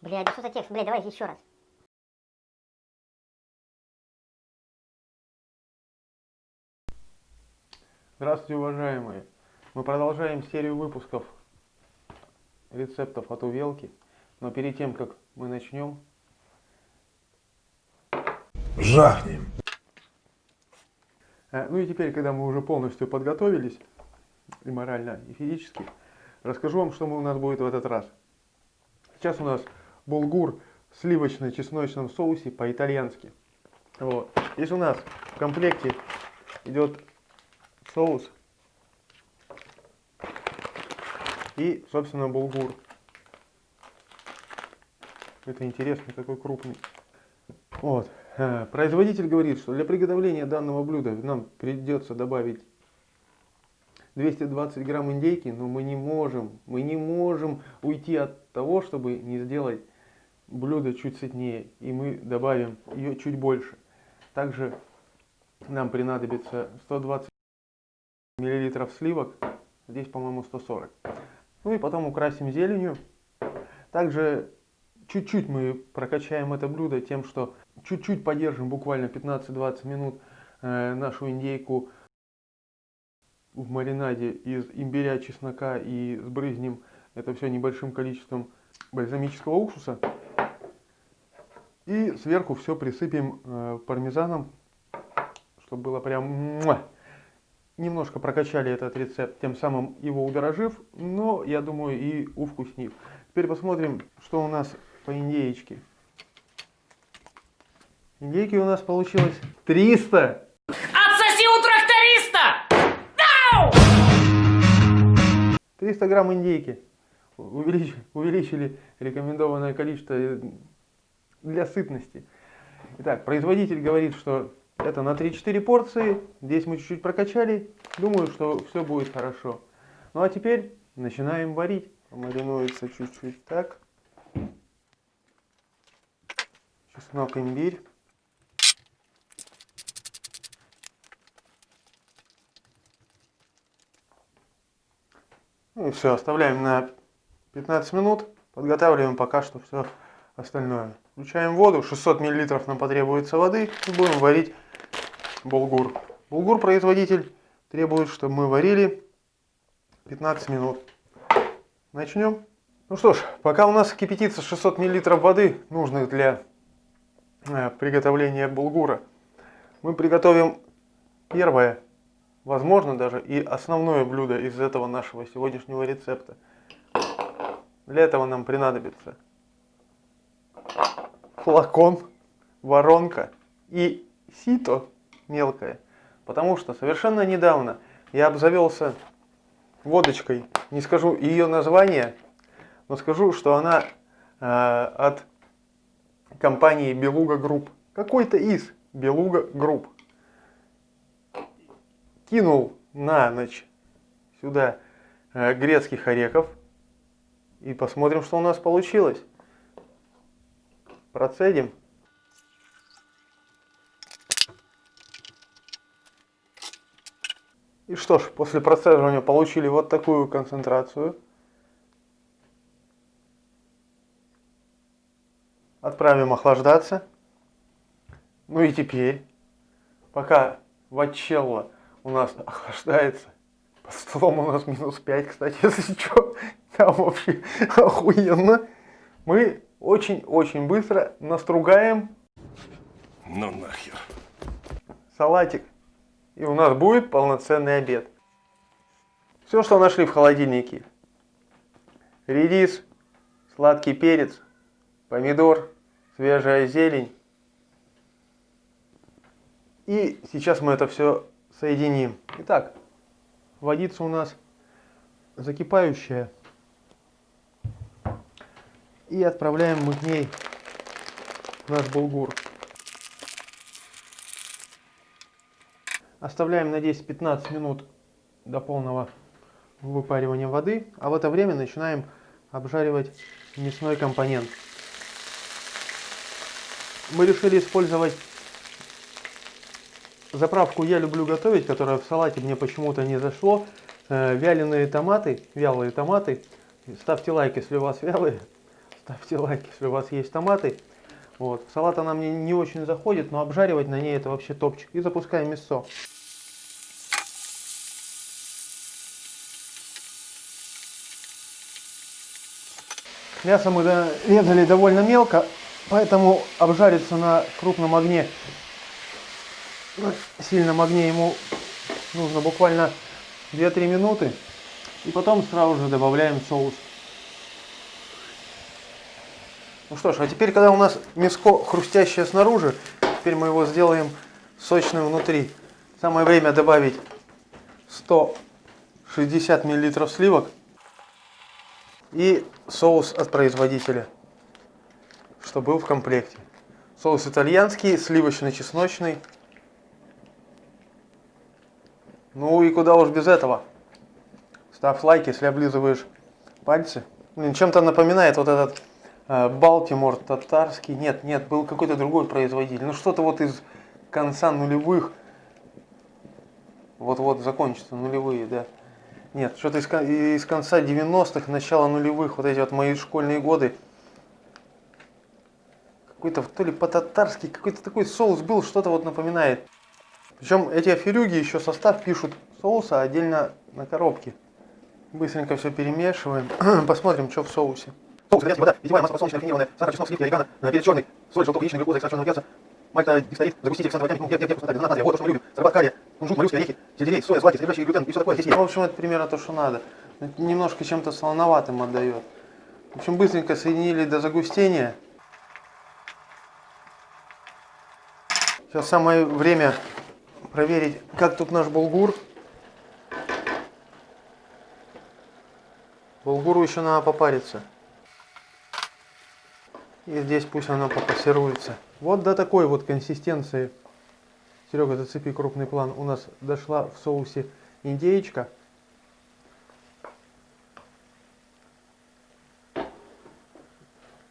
Блядь, да что за текст? Блядь, давай еще раз. Здравствуйте, уважаемые! Мы продолжаем серию выпусков рецептов от Увелки. Но перед тем, как мы начнем, Жахнем. э, ну и теперь, когда мы уже полностью подготовились, и морально, и физически, расскажу вам, что мы у нас будет в этот раз. Сейчас у нас булгур в сливочно-чесночном соусе по-итальянски. Вот. Здесь у нас в комплекте идет соус и, собственно, булгур. Это интересно, какой крупный. Вот. Э, Производитель говорит, что для приготовления данного блюда нам придется добавить 220 грамм индейки, но мы не можем, мы не можем уйти от того, чтобы не сделать блюдо чуть сытнее, и мы добавим ее чуть больше. Также нам понадобится 120 миллилитров сливок, здесь, по-моему, 140. Ну и потом украсим зеленью. Также чуть-чуть мы прокачаем это блюдо тем, что чуть-чуть подержим, буквально 15-20 минут, э, нашу индейку в маринаде из имбиря, чеснока и сбрызнем это все небольшим количеством бальзамического уксуса. И сверху все присыпем э, пармезаном, чтобы было прям... Немножко прокачали этот рецепт, тем самым его удорожив, но, я думаю, и увкуснив. Теперь посмотрим, что у нас по индеечке. Индейки у нас получилось 300! Отсоси у тракториста! 300 грамм индейки. Увелич- увеличили рекомендованное количество э, для сытности. Итак, производитель говорит, что это на 3-4 порции. Здесь мы чуть-чуть прокачали. Думаю, что все будет хорошо. Ну а теперь начинаем варить. Маринуется чуть-чуть так. Чеснок, имбирь. Ну и все, оставляем на 15 минут. Подготавливаем пока что все остальное. Включаем воду, 600 мл нам потребуется воды и будем варить булгур. Булгур производитель требует, чтобы мы варили 15 минут. Начнем. Ну что ж, пока у нас кипятится 600 мл воды, нужных для э, приготовления булгура, мы приготовим первое, возможно даже и основное блюдо из этого нашего сегодняшнего рецепта. Для этого нам понадобится флакон, воронка и сито мелкое. Потому что совершенно недавно я обзавелся водочкой. Не скажу ее название, но скажу, что она э, от компании Beluga Group. Какой-то из Beluga Group. Кинул на ночь сюда э, грецких орехов. И посмотрим, что у нас получилось. Процедим. И что ж, после процеживания получили вот такую концентрацию. Отправим охлаждаться. Ну и теперь, пока вачелла у нас охлаждается, под столом у нас минус 5, кстати, если что, там вообще охуенно. Мы очень-очень быстро настругаем Ну нахер. салатик. И у нас будет полноценный обед. Все, что нашли в холодильнике. Редис, сладкий перец, помидор, свежая зелень. И сейчас мы это все соединим. Итак, водица у нас закипающая. И отправляем мы к ней наш булгур. Оставляем на 10-15 минут до полного выпаривания воды, а в это время начинаем обжаривать мясной компонент. Мы решили использовать заправку «Я люблю готовить», которая в салате мне почему-то не зашло. Э, Вяленые томаты, вялые томаты. Ставьте лайк, если у вас вялые. Ставьте лайк, если у вас есть томаты. Вот. Салат она мне не очень заходит, но обжаривать на ней это вообще топчик. И запускаем мясо. Мясо мы резали довольно мелко, поэтому обжариться на крупном огне, на сильном огне ему нужно буквально 2-3 минуты. И потом сразу же добавляем соус. Ну что ж, а теперь, когда у нас мяско хрустящее снаружи, теперь мы его сделаем сочным внутри. Самое время добавить 160 мл сливок и соус от производителя, что был в комплекте. Соус итальянский, сливочно-чесночный. Ну и куда уж без этого. Ставь лайк, если облизываешь пальцы. Блин, чем-то напоминает вот этот Балтимор татарский. Нет, нет, был какой-то другой производитель. Ну что-то вот из конца нулевых. Вот-вот закончится нулевые, да. Нет, что-то из, из конца 90-х, начала нулевых, вот эти вот мои школьные годы. Какой-то то ли по-татарски, какой-то такой соус был, что-то вот напоминает. Причем эти аферюги еще состав пишут соуса отдельно на коробке. Быстренько все перемешиваем. Посмотрим, что в соусе. Соус, итальянский вода, питьевая масло подсолнечное, рафинированное, сахар, чеснок, сливки, орегано, перец черный, соль, желток, яичный, глюкоза, экстракт черного перца, мальта, дистарит, загуститель, ксантовый ну, где, где, где, вкуснота, гранат, натрия, вот, то, что мы любим, сорбат, кария, кунжут, моллюски, орехи, сельдерей, соя, злаки, содержащие глютен и все такое здесь есть. В общем, это примерно то, что надо. Немножко чем-то солоноватым отдает. В общем, быстренько соединили до загустения. Сейчас самое время проверить, как тут наш булгур. Булгуру еще надо попариться. И здесь пусть она попассируется. Вот до такой вот консистенции, Серега, зацепи крупный план, у нас дошла в соусе индейка.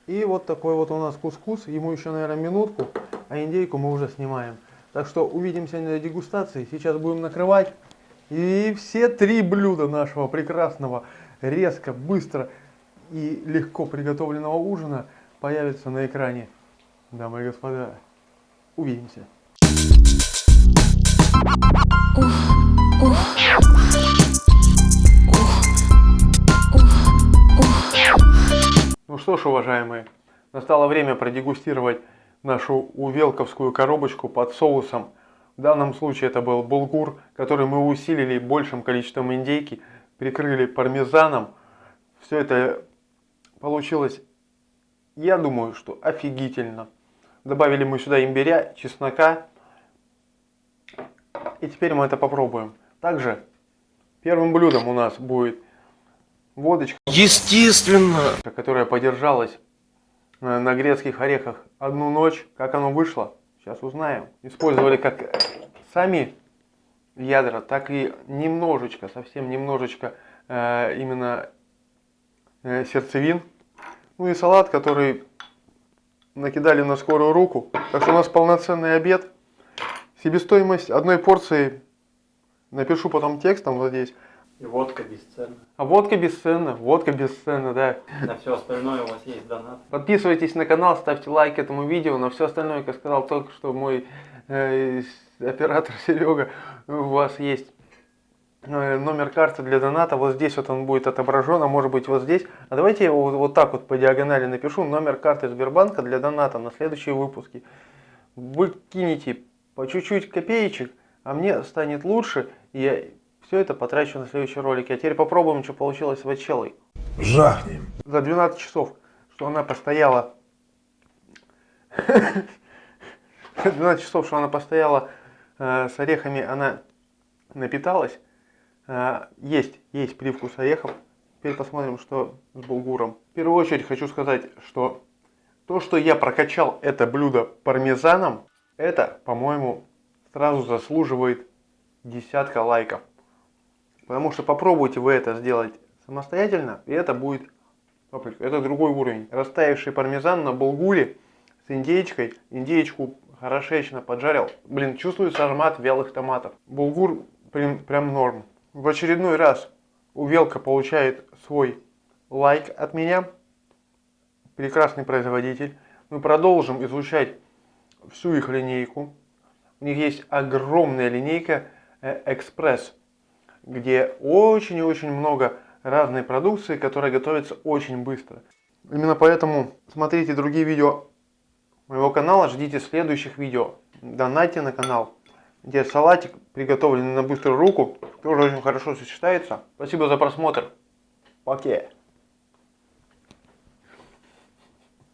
И вот такой вот у нас кускус, ему еще, наверное, минутку, а индейку мы уже снимаем. Так что увидимся на дегустации, сейчас будем накрывать. И все три блюда нашего прекрасного, резко, быстро и легко приготовленного ужина – появится на экране. Дамы и господа, увидимся. Ну что ж, уважаемые, настало время продегустировать нашу увелковскую коробочку под соусом. В данном случае это был булгур, который мы усилили большим количеством индейки, прикрыли пармезаном. Все это получилось я думаю, что офигительно. Добавили мы сюда имбиря, чеснока. И теперь мы это попробуем. Также первым блюдом у нас будет водочка. Естественно. Которая подержалась на грецких орехах одну ночь. Как оно вышло, сейчас узнаем. Использовали как сами ядра, так и немножечко, совсем немножечко э, именно э, сердцевин. Ну и салат, который накидали на скорую руку. Так что у нас полноценный обед. Себестоимость одной порции, напишу потом текстом вот здесь. И водка бесценна. А водка бесценна, водка бесценна, да. На все остальное у вас есть донат. Подписывайтесь на канал, ставьте лайк этому видео. На все остальное, как сказал только что мой э, оператор Серега, у вас есть номер карты для доната, вот здесь вот он будет отображен, а может быть вот здесь. А давайте я вот, вот так вот по диагонали напишу номер карты Сбербанка для доната на следующие выпуски. Вы кинете по чуть-чуть копеечек, а мне станет лучше, и я все это потрачу на следующий ролик. А теперь попробуем, что получилось с Вачелой. Жахнем. За 12 часов, что она постояла... 12 часов, что она постояла э, с орехами, она напиталась. А, есть, есть привкус орехов. Теперь посмотрим, что с булгуром. В первую очередь хочу сказать, что то, что я прокачал это блюдо пармезаном, это, по-моему, сразу заслуживает десятка лайков. Потому что попробуйте вы это сделать самостоятельно, и это будет Это другой уровень. Растаявший пармезан на булгуре с индейкой. Индейку хорошечно поджарил. Блин, чувствуется аромат вялых томатов. Булгур прям, прям норм. В очередной раз Увелка получает свой лайк от меня. прекрасный производитель. Мы продолжим изучать всю их линейку. У них есть огромная линейка Экспресс, где очень и очень много разной продукции, которая готовится очень быстро. Именно поэтому смотрите другие видео моего канала, ждите следующих видео. Донайте на канал. Где салатик, приготовленный на быструю руку, тоже очень хорошо сочетается. Спасибо за просмотр. Пока.